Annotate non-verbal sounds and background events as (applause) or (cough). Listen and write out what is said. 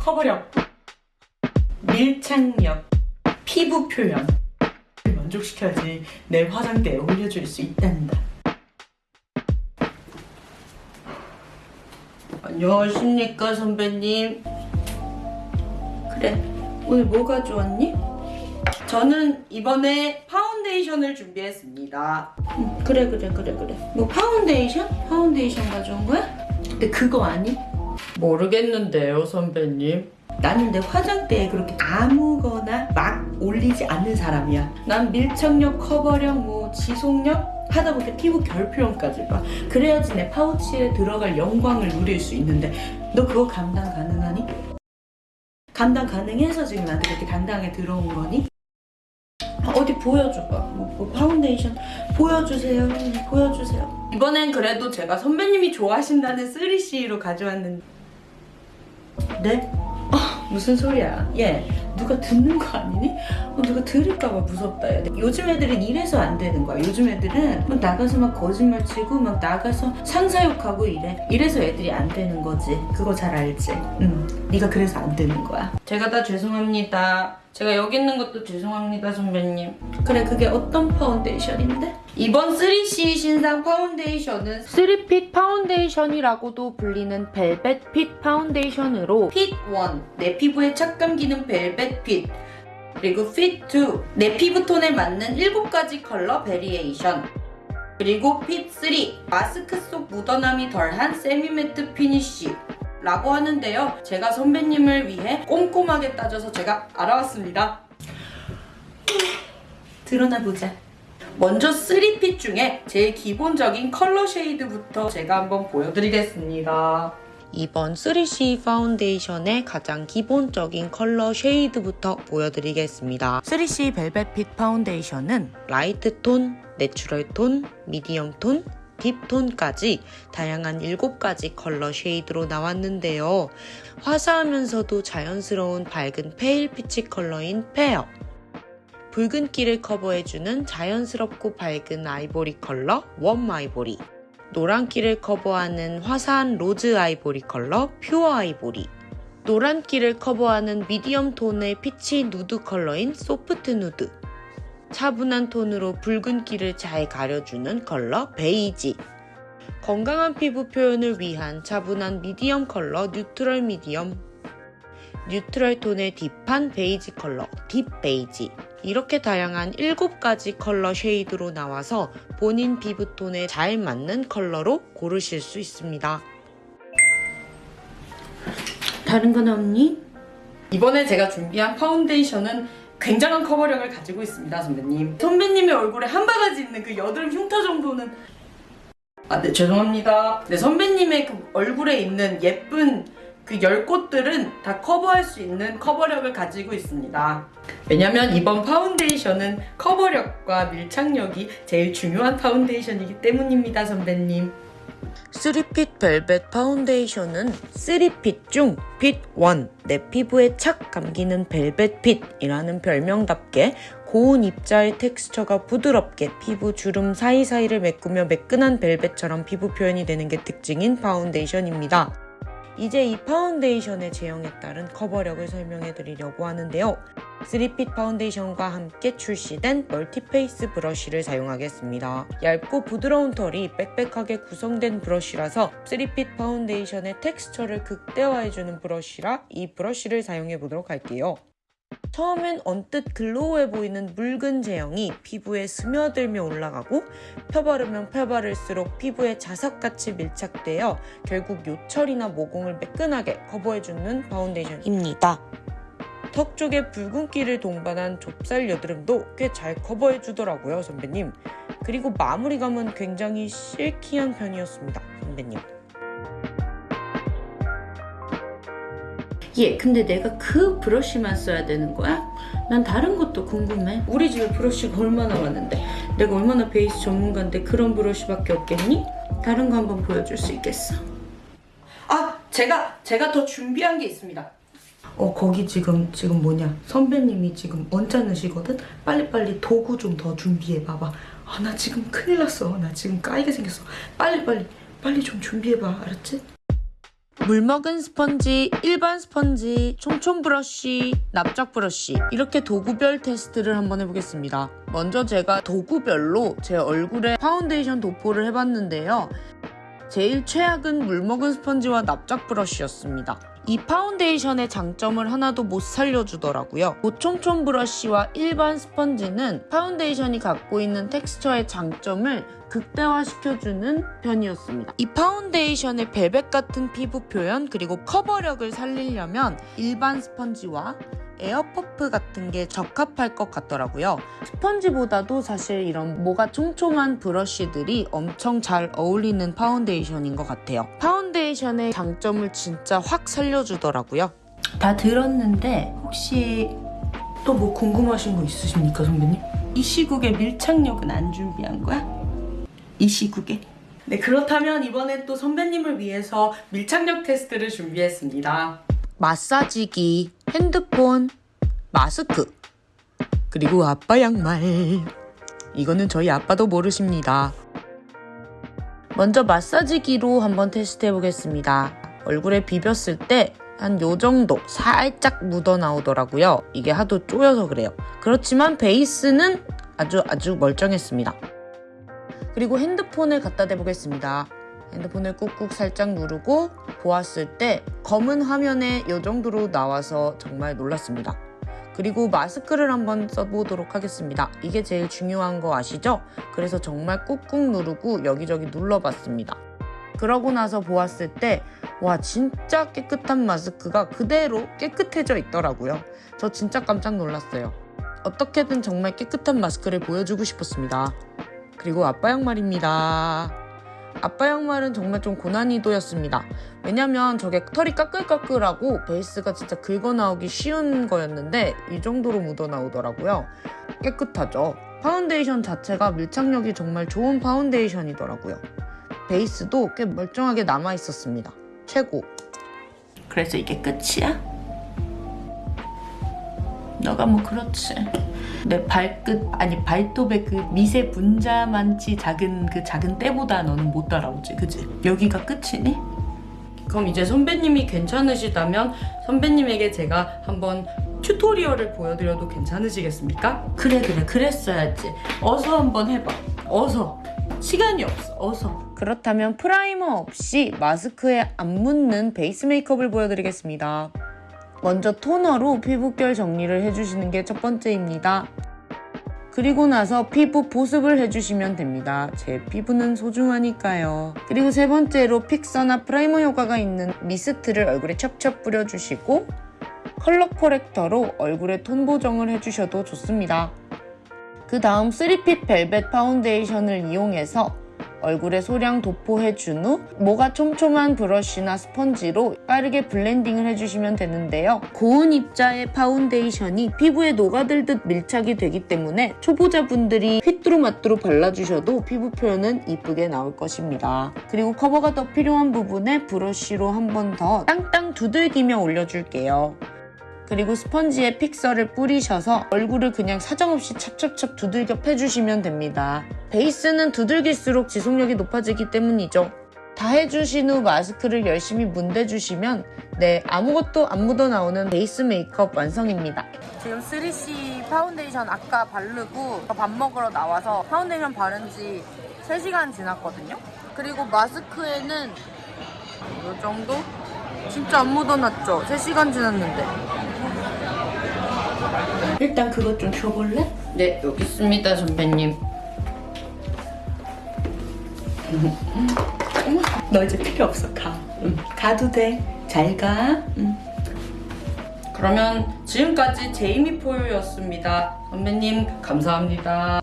커버력, 밀착력, 피부 표현 만족시켜야지 내 화장대에 올려줄 수 있단다. 안녕하십니까 선배님. 그래 오늘 뭐 가져왔니? 저는 이번에 파운데이션을 준비했습니다. 음, 그래 그래 그래 그래. 뭐 파운데이션? 파운데이션 가져온 거야? 근데 그거 아니? 모르겠는데요 선배님. 나는 내 화장대에 그렇게 아무거나 막 올리지 않는 사람이야. 난 밀착력, 커버력, 뭐 지속력 하다 보니까 피부 결 표현까지 봐. 그래야지 내 파우치에 들어갈 영광을 누릴 수 있는데 너 그거 감당 가능하니? 감당 가능해서 지금 나한테 그렇게 당당하게 들어온 거니? 어디 보여줘봐. 뭐, 뭐 파운데이션 보여주세요. 보여주세요. 이번엔 그래도 제가 선배님이 좋아하신다는 3CE로 가져왔는데 네? 아, 무슨 소리야? 얘 누가 듣는 거 아니니? 어, 누가 들을까봐 무섭다. 야. 요즘 애들은 이래서 안 되는 거야. 요즘 애들은 막 나가서 막 거짓말 치고 막 나가서 상사욕하고 이래. 이래서 애들이 안 되는 거지. 그거 잘 알지? 응. 네가 그래서 안 되는 거야. 제가 다 죄송합니다. 제가 여기 있는 것도 죄송합니다, 선배님. 그래, 그게 어떤 파운데이션인데? 이번 3CE 신상 파운데이션은 3 fit 파운데이션이라고도 불리는 velvet fit 파운데이션으로 fit 1, 내 피부에 착 감기는 velvet fit 그리고 fit 2, 내 피부톤에 맞는 7가지 컬러 variation 그리고 fit 3, 마스크 속 묻어남이 덜한 semi-matte finish 라고 하는데요. 제가 선배님을 위해 꼼꼼하게 따져서 제가 알아왔습니다. 들어나 보자. 먼저 3 fit 중에 제일 기본적인 컬러 shade부터 제가 한번 보여드리겠습니다. 이번 3CE 파운데이션의 가장 기본적인 컬러 shade부터 보여드리겠습니다. 3C 벨벳 핏 파운데이션은 light 톤, natural 톤, medium 톤, deep 톤까지 다양한 7가지 컬러 shade로 나왔는데요. 화사하면서도 자연스러운 밝은 pale peach 컬러인 fair. 붉은기를 커버해주는 자연스럽고 밝은 아이보리 컬러 warm ivory. 노란기를 커버하는 화사한 rose 아이보리 컬러 pure ivory. 노란기를 커버하는 medium 톤의 피치 누드 컬러인 soft nude 차분한 톤으로 붉은 기를 잘 가려주는 컬러 베이지 건강한 피부 표현을 위한 차분한 medium 컬러 neutral medium neutral 톤의 deep한 베이지 컬러 deep beige 이렇게 다양한 7가지 컬러 shade로 나와서 본인 피부톤에 잘 맞는 컬러로 고르실 수 있습니다. 다른 건 없니? 이번에 제가 준비한 파운데이션은 굉장한 커버력을 가지고 있습니다, 선배님. 선배님의 얼굴에 한 바가지 있는 그 여드름 흉터 정도는 아, 네, 죄송합니다. 네, 선배님의 그 얼굴에 있는 예쁜 그 열 꽃들은 다 커버할 수 있는 커버력을 가지고 있습니다. 왜냐면 이번 파운데이션은 커버력과 밀착력이 제일 중요한 파운데이션이기 때문입니다, 선배님. 3fit 벨벳 파운데이션은 3fit 중 fit 1, 내 피부에 착 감기는 velvet fit이라는 별명답게 고운 입자의 텍스처가 부드럽게 피부 주름 사이사이를 메꾸며 매끈한 벨벳처럼 피부 표현이 되는 게 특징인 파운데이션입니다. 이제 이 파운데이션의 제형에 따른 커버력을 설명해 드리려고 하는데요. 3fit 파운데이션과 함께 출시된 multi-face 브러쉬를 사용하겠습니다. 얇고 부드러운 털이 빽빽하게 구성된 브러쉬라서 3fit 파운데이션의 텍스처를 극대화해주는 브러쉬라 이 브러쉬를 사용해 보도록 할게요. 처음엔 언뜻 glow해 보이는 묽은 제형이 피부에 스며들며 올라가고 펴바르면 펴바를수록 피부에 자석같이 밀착되어 결국 요철이나 모공을 매끈하게 커버해주는 파운데이션입니다. 턱 쪽에 붉은기를 동반한 좁쌀 여드름도 꽤 잘 커버해 주더라고요 선배님 그리고 마무리감은 굉장히 silky한 편이었습니다 선배님 예, 근데 내가 그 브러쉬만 써야 되는 거야? 난 다른 것도 궁금해. 우리 집에 브러쉬가 얼마나 많은데 내가 얼마나 베이스 전문가인데 그런 브러쉬밖에 없겠니? 다른 거 한번 보여줄 수 있겠어? 아, 제가 제가 더 준비한 게 있습니다. 어, 거기 지금 지금 뭐냐? 선배님이 지금 언짢으시거든? 빨리빨리 도구 좀 더 준비해 봐봐. 아, 나 지금 큰일 났어. 나 지금 까이게 생겼어. 빨리빨리 빨리 좀 준비해 봐. 알았지? 물먹은 스펀지, 일반 스펀지, 촘촘 브러쉬, 납작 브러쉬 이렇게 도구별 테스트를 한번 해보겠습니다. 먼저 제가 도구별로 제 얼굴에 파운데이션 도포를 해봤는데요. 제일 최악은 물먹은 스펀지와 납작 브러쉬였습니다. 이 파운데이션의 장점을 하나도 못 살려주더라고요. 그 촘촘 브러쉬와 일반 스펀지는 파운데이션이 갖고 있는 텍스처의 장점을 극대화시켜주는 편이었습니다. 이 파운데이션의 벨벳 같은 피부 표현 그리고 커버력을 살리려면 일반 스펀지와 air puff 같은 게 적합할 것 같더라고요. 스펀지보다도 사실 이런 모가 촘촘한 브러쉬들이 엄청 잘 어울리는 파운데이션인 것 같아요. 파운데이션의 장점을 진짜 확 살려주더라고요. 다 들었는데 혹시 또 뭐 궁금하신 거 있으십니까, 선배님? 이 시국에 밀착력은 안 준비한 거야? 이 시국에? 네, 그렇다면 이번엔 또 선배님을 위해서 밀착력 테스트를 준비했습니다. 마사지기, 핸드폰, 마스크, 그리고 아빠 양말. 이거는 저희 아빠도 모르십니다. 먼저 마사지기로 한번 테스트 해 보겠습니다. 얼굴에 비볐을 때 한 요 정도 살짝 묻어 나오더라고요. 이게 하도 쪼여서 그래요. 그렇지만 베이스는 아주 아주 멀쩡했습니다. 그리고 핸드폰을 갖다 대보겠습니다. 핸드폰을 꾹꾹 살짝 누르고 보았을 때 검은 화면에 이 정도로 나와서 정말 놀랐습니다. 그리고 마스크를 한번 써보도록 하겠습니다. 이게 제일 중요한 거 아시죠? 그래서 정말 꾹꾹 누르고 여기저기 눌러봤습니다. 그러고 나서 보았을 때, 와, 진짜 깨끗한 마스크가 그대로 깨끗해져 있더라고요. 저 진짜 깜짝 놀랐어요. 어떻게든 정말 깨끗한 마스크를 보여주고 싶었습니다. 그리고 아빠 양말입니다. 아빠 양말은 정말 좀 고난이도였습니다. 왜냐면 저게 털이 까끌까끌하고 베이스가 진짜 긁어 나오기 쉬운 거였는데 이 정도로 묻어 나오더라고요. 깨끗하죠. 파운데이션 자체가 밀착력이 정말 좋은 파운데이션이더라고요. 베이스도 꽤 멀쩡하게 남아 있었습니다. 최고. 그래서 이게 끝이야? 너가 뭐 그렇지. 내 발끝 아니 발톱의 그 미세 분자만치 작은 그 작은 때보다 너는 못 따라오지, 그지? 여기가 끝이니? 그럼 이제 선배님이 괜찮으시다면 선배님에게 제가 한번 튜토리얼을 보여드려도 괜찮으시겠습니까? 그래 그래 그랬어야지. 어서 한번 해봐. 어서. 시간이 없어. 어서. 그렇다면 primer 없이 마스크에 안 묻는 베이스 메이크업을 보여드리겠습니다. 먼저 toner로 피부결 정리를 해주시는 게 첫 번째입니다. 그리고 나서 피부 보습을 해주시면 됩니다. 제 피부는 소중하니까요. 그리고 세 번째로 fixer나 primer 효과가 있는 mist를 얼굴에 첩첩 뿌려주시고 color corrector로 얼굴에 톤 보정을 해주셔도 좋습니다. 그 다음 3fit 벨벳 파운데이션을 이용해서 얼굴에 소량 도포해 준 후 모가 촘촘한 브러쉬나 스펀지로 빠르게 blending을 해주시면 되는데요. 고운 입자의 파운데이션이 피부에 녹아들듯 밀착이 되기 때문에 초보자분들이 휘뚜루마뚜루 발라주셔도 피부 표현은 이쁘게 나올 것입니다. 그리고 커버가 더 필요한 부분에 브러쉬로 한 번 더 땅땅 두들기며 올려줄게요. 그리고 스펀지에 fixer를 뿌리셔서 얼굴을 그냥 사정없이 찹찹찹 두들겨 패주시면 됩니다. 베이스는 두들길수록 지속력이 높아지기 때문이죠. 다 해주신 후 마스크를 열심히 문대주시면 네 아무것도 안 묻어나오는 베이스 메이크업 완성입니다. 지금 3fit 파운데이션 아까 바르고 밥 먹으러 나와서 파운데이션 바른 지 3시간 지났거든요. 그리고 마스크에는 이 정도? 진짜 안 묻어났죠? 3시간 지났는데. 일단 그것 좀 줘볼래? 네, 여기 있습니다, 선배님. (laughs) 너 이제 필요 없어, 가. 응. 가도 돼. 잘 가. 응. 그러면 지금까지 제이미 포유였습니다. 선배님, 감사합니다.